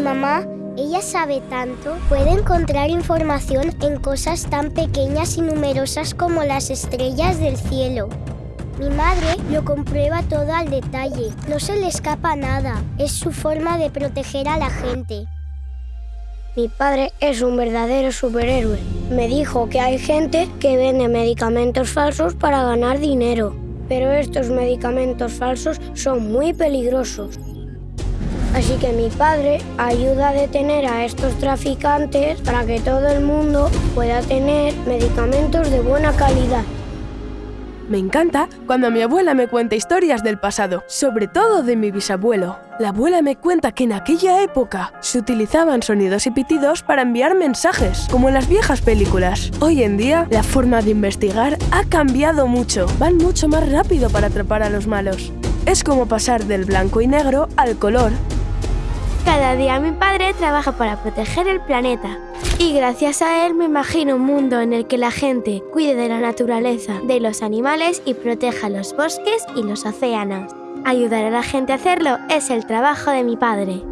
Mi mamá, ella sabe tanto, puede encontrar información en cosas tan pequeñas y numerosas como las estrellas del cielo. Mi madre lo comprueba todo al detalle, no se le escapa nada, es su forma de proteger a la gente. Mi padre es un verdadero superhéroe. Me dijo que hay gente que vende medicamentos falsos para ganar dinero, pero estos medicamentos falsos son muy peligrosos. Así que mi padre ayuda a detener a estos traficantes para que todo el mundo pueda tener medicamentos de buena calidad. Me encanta cuando mi abuela me cuenta historias del pasado, sobre todo de mi bisabuelo. La abuela me cuenta que en aquella época se utilizaban sonidos y pitidos para enviar mensajes, como en las viejas películas. Hoy en día, la forma de investigar ha cambiado mucho. Van mucho más rápido para atrapar a los malos. Es como pasar del blanco y negro al color. Cada día mi padre trabaja para proteger el planeta. Y gracias a él me imagino un mundo en el que la gente cuide de la naturaleza, de los animales y proteja los bosques y los océanos. Ayudar a la gente a hacerlo es el trabajo de mi padre.